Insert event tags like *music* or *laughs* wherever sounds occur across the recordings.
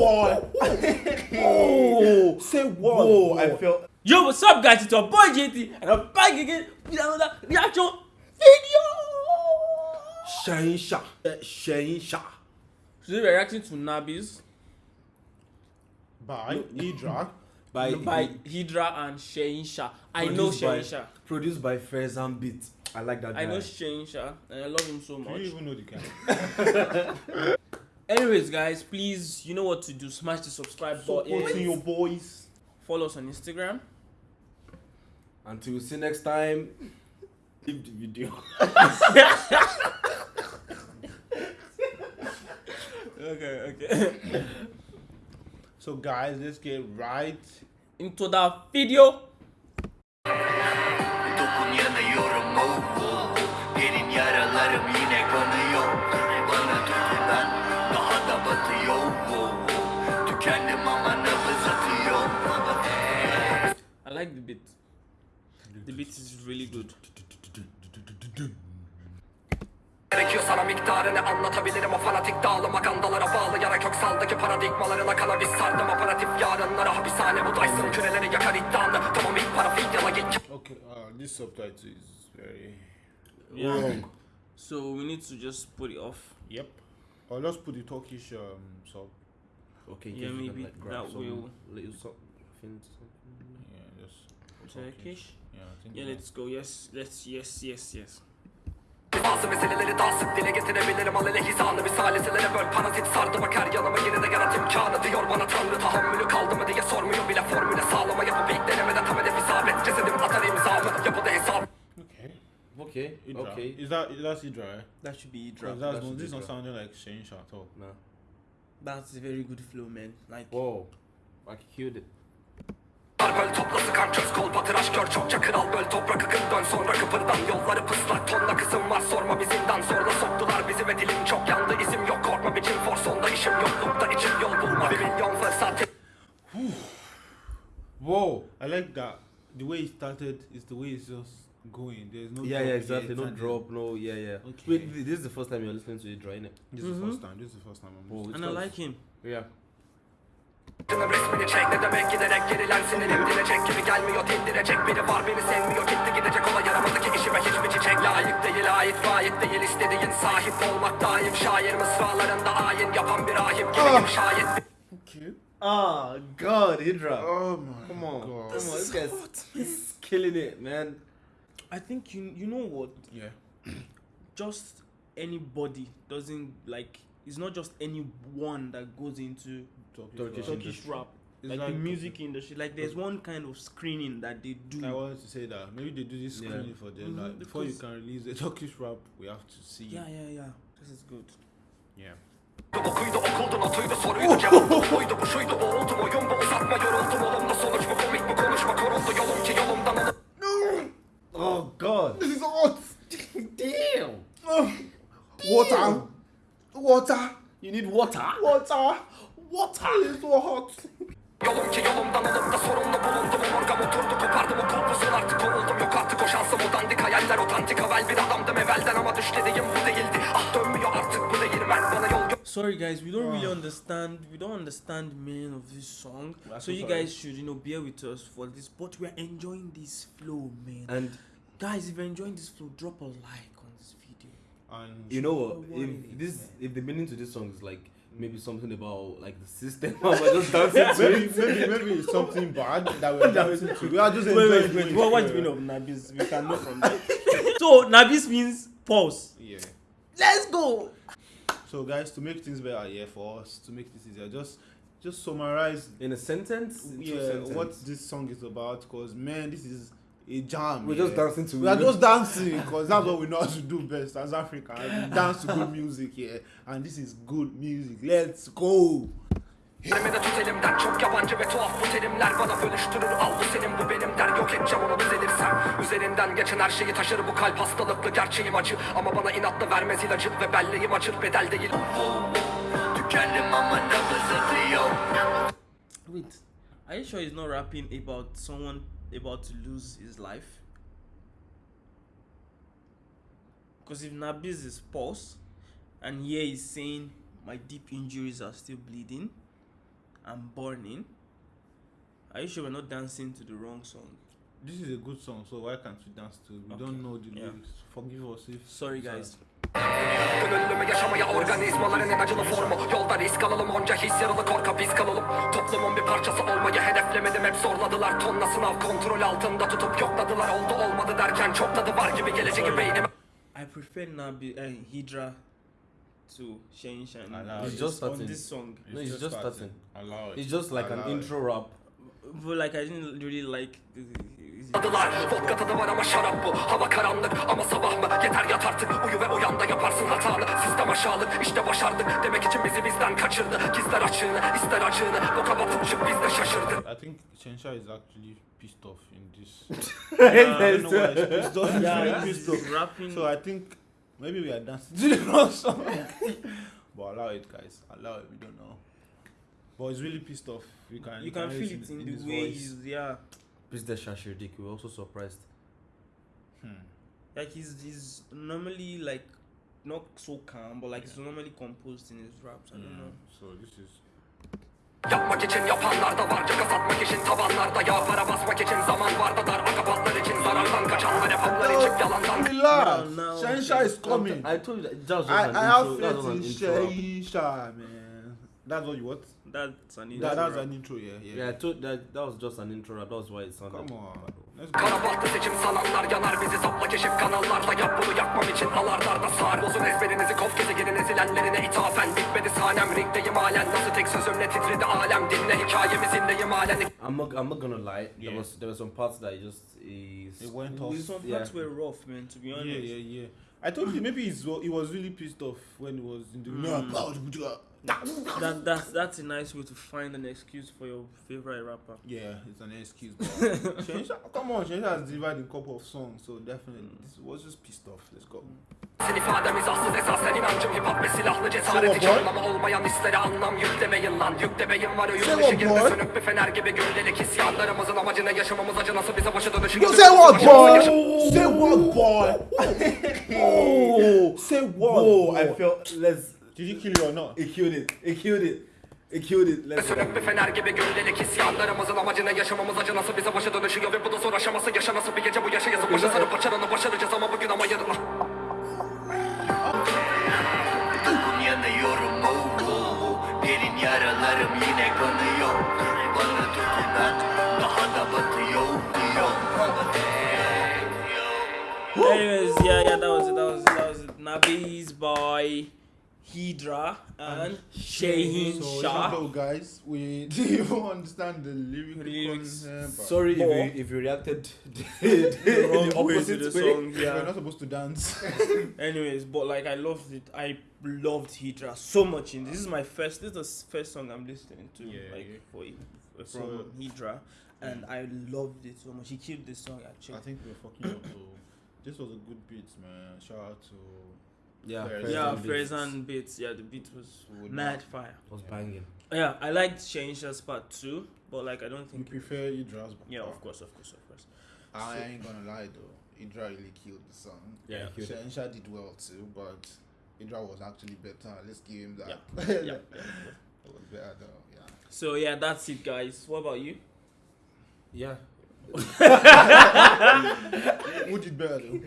boy. Oh, *laughs* Say what? whoa! I feel. Yo, what's up, guys? It's your boy JT, and I'm back again with another reaction video. Shainsha. Shainsha. Today we're reacting to Nabis By Idra. *laughs* By, by Hydra and Sheinsha. I know produced by- Produced by Faizan Beat. I like that guy. I know Sheinsha, and I love him so much. Do much. you even know the guy? *laughs* Anyways, guys, please, you know what to do. Smash the subscribe Supporting button. your boys. Follow us on Instagram. Until we see next time. Leave the video. *laughs* Okay, okay. So guys, let's get right. Into the video. İs really good. Gerekiyor sana miktarını anlatabilirim o fanatik dağılıma kandalara bağlayarak köksaldaki paradigmalarına kanabis sardım aparatif yarınlara hapishane bu Dyson küreleri yakar iddianı Tamam ilk para fidyala git Okay, uh, this subtitle is very Yeah. wrong. So we need to just put it off. Yep. Or let's put the Turkish um sub. Okay, Yeah, can, maybe like, that will- little something, something. Turkish. Yeah, I think. Yeah, let's go. Yes, let's. Yes, yes, yes. Bazı meseleleri daha sık dile getirebilirim al hizanı Bir saliselere böl parazit sardı bak her yanıma yine de yarat imkanı Diyor bana tanrı tahammülü kaldı mı diye sormuyor bile formüle sağlama Yapıp ilk denemede tam hedef isabet cesedim atar imzamı Yapıda hesap Okay. Okay, Idra. okay. Is that that's Idra? eh? That should be Idra. That's, no, this be not sounding like Shainsha at all. Nah. That's a very good flow, man. Like. Whoa. I killed it. Çöz kol patıraş kör çokça kral böl toprak akın dön sonra kıpırdan Yolları pıslak tonla kısım var sorma bizinden Zorla soktular bizi ve dilim çok yandı isim yok korkma biçim forsonda işim yoklukta içim yol bulma Bir milyon fırsat Whoa. I like that. The way it started is the way it's just going. There's no. Yeah, yeah, exactly. No drop, no, yeah, yeah. Okay. Wait, th- this is the first time you're listening to it, right? This is the first time. This is the first time I'm. Listening. And I like him. Yeah. Resmini çek ne demek giderek gerilen sinirim dilecek gibi gelmiyor dindirecek Biri var beni sevmiyor gitti gidecek ola yaramadı ki işime hiçbir çiçek Layık değil ait ait değil istediğin sahip olmak daim Şair mısralarında ayin yapan bir rahip gibiyim şayet Okay. Ah, God, Hydra. Oh my Come on, God. come on, this guy's he's killing it, man. I think you you know what? Yeah. Just anybody doesn't like. It's not just anyone that goes into Turkish Turkish industry. rap. It's like, like- the music industry. Like there's one kind of screening that they do. I wanted to say that maybe they do this Yeah. screening for them. Mhm, Like before you can release the *laughs* Turkish rap, we have to see. yeah, yeah, yeah. This is good. Yeah. Water. Water. Water. It's so hot. Yolum ki yolumdan olup da sorumlu bulundum Omurgam oturdu kopardım o kulpusun artık kovuldum Yok artık o şansım o dandik hayaller otantik Havel bir adamdım evvelden ama düş dediğim bu değildi Ah dönmüyor artık bu değirmen bana yol Sorry guys, we don't really Ah. understand. We don't understand the meaning of this song. That's so you sorry. guys should, you know, bear with us for this. But we're enjoying this flow, man. And guys, if you're enjoying this flow, drop a like on this video. And you know what? If this, if the meaning to this song is like maybe something about like the system, *laughs* I'm just dancing maybe, it. maybe, maybe it's something *laughs* bad that we're dancing to. We are just Wait, enjoying wait, wait. it. What, what's the meaning of Nabis? We can know from that. *laughs* so Nabis means pause. Yeah. Let's go. So guys, to make things better, yeah, for us to make this easier, just just summarize In a sentence. in yeah sentences. what this song is about. Cause man, this is a jam. We're yeah. just dancing to We are it. just dancing because that's what we know how to do best as Africans. We dance to good music, yeah. And this is good music. Let's go. Elime de tut elimden çok yabancı ve tuhaf bu terimler Bana bölüştürür al bu senin bu benim der Yok edeceğim onu düzelirsem Üzerinden geçen her şeyi taşır bu kalp hastalıklı Gerçeğim acı ama bana inatla vermez ilacı Ve belleğim acır bedel değil Tükendim ama nabız atıyor Wait, are you sure he's not rapping about someone about to lose his life? Because if Nabis is pause, and here he's saying my deep injuries are still bleeding, and Burning. Are you sure we're not dancing to the wrong song? This is a good song, so why can't we dance to it? We Okay. don't know the Yeah. lyrics. Forgive us if. Sorry, guys. Gönüllümü yaşamaya organizmaların en acılı formu Yolda risk alalım onca his yaralı korka biz kalalım Toplumun bir parçası olmayı hedeflemedim hep zorladılar Tonla sınav kontrol altında tutup yokladılar Oldu olmadı derken çok tadı var gibi geleceği beynime I prefer Nabi uh, Hydra to Shane Shan. Allow It's it. just on starting. this song. No, it's just starting. Allow it. It's just like an Allow it. intro rap. But like I didn't really like. The, Adılar Vodka tadı var ama şarap bu Hava karanlık ama sabah mı Yeter yat artık uyu ve uyan da yaparsın hatanı Sistem aşağılık işte başardık Demek için bizi bizden kaçırdı Gizler açığını ister acığını Boka batıp çık biz de şaşırdık I think Chensha is actually pissed off in this. *laughs* Uh, I don't know why he's pissed off. He's yeah, he's pissed off. rapping. So I think maybe we are dancing to the *laughs* wrong song. but allow it, guys. Allow it. We don't know. But he's really pissed off. You can you can hear feel it in, his the way voice. he's yeah. Biz de şaşırdık. We were also surprised. Hmm. Like he's he's normally like not so calm, but like he's normally composed in his raps. I don't know. So this is Yapmak için yapanlar da var Caka satmak için tavanlarda Ya para basmak için zaman var da dar Akapatlar için zarardan kaçanlar hep içip yalandan relax. No, no, Chensha okay. is coming. I told you that that was just I, an I intro. That was faith an intro. Chensha, man. That's what you want. That's an That, intro that's rap. an intro, yeah, yeah. Yeah, I told that that was just an intro. That was why it sounded. Come on. Let's go. Kara bahtı seçim sananlar yanar bizi sapla keşif kanallarla Yap bunu yakmam için alarlarda sar Bozun ezberinizi kov gezegenin ezilenlerine ithafen Bitmedi sahnem ringdeyim halen Nasıl tek sözümle titredi alem Dinle hikayemi zinleyim halen I'm not. I'm not gonna lie. There Yeah. was there were some parts that he just is. It went off. Some Yeah. parts were rough, man. To be Yeah, honest. yeah, yeah. I told you maybe he was really pissed off when he was in the. Mm. That that's that's a nice way to find an excuse for your favorite rapper. Yeah, it's an excuse. Shensha, come on, Shensha has delivered a couple of songs, so definitely this was just pissed off. Let's go. Sen ifadem izansız esasen inancım hip hop ve silahlı cesaret hiç Tamam, boy. anlamı olmayan hislere anlam yüklemeyin lan Yüklemeyin var dışı girdi boy. sönük bir fener gibi gölgelik isyanlarımızın amacı ne yaşamamız acı nasıl bize başa dönüşü You say what, boy? Say what, boy? Say what? Boy? I felt. Let's. Did he kill you or not? It killed it. It killed it. Bir fener gibi gölgelik isyanlarımızın amacı ne yaşamamız acı nasıl bize başa dönüşüyor Ve bu da zor aşaması yaşa nasıl bir gece bu yaşa yazıp başa sarıp başarını başaracağız ama bugün ama yarın Uykum yanıyorum oh. Derin yaralarım yine kanıyor Bana tutunan daha da batıyor diyor Anyways, yeah, yeah, that was it. That was it. That was it. Nabi's by Hydra and Shahin So, Shah. hello guys, we *laughs* didn't even understand the lyrical Lyrics. content, Sorry if Or- you if you reacted *laughs* *laughs* the, The wrong the way to opposite the way. song. we're not supposed to dance. Anyways, but like I loved it. I loved Hydra so much. In this is my first. This is the first song I'm listening to. Yeah, like yeah. for from So- Hydra, and I loved it so much. He killed this song actually. I think we're fucking up though. This was a good beat, man. Shout out to Yeah, Fair yeah, beats. Faizan beats. Yeah, the beat was Would mad not- fire. was banging. Yeah, I liked Shane Shah's part too, but like I don't think. You prefer Idra's. Yeah, of course, of course, of course. I ain't gonna lie though. Idra really killed the song. Yeah. he killed it. Shensha did well too, but Idra was actually better. Let's give him that. Yeah, yeah. It *laughs* was better though. Yeah. So yeah, that's it, guys. What about you? Yeah. *laughs* Who did better though?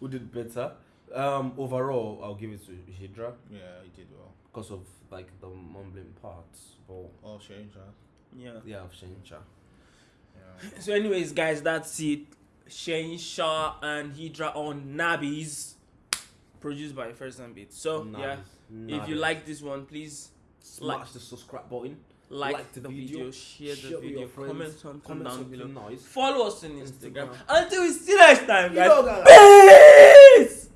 Who did better? Um, overall, I'll give it to Hydra Yeah, he did well. because of like the mumbling parts. But Oh, Shensha. Yeah. yeah, of Shincha. Yeah. So, anyways, guys, that's it. Shane Shah and Hydra on Nabis, produced by First and Beat. So yeah, if you like this one, please smash like- the subscribe button. like, Like the, the video, video, share the share with video, your friends, comment something Comment down something below. nice. Follow us on Instagram. Instagram. Until we see you next time, You guys. know, guys. Peace.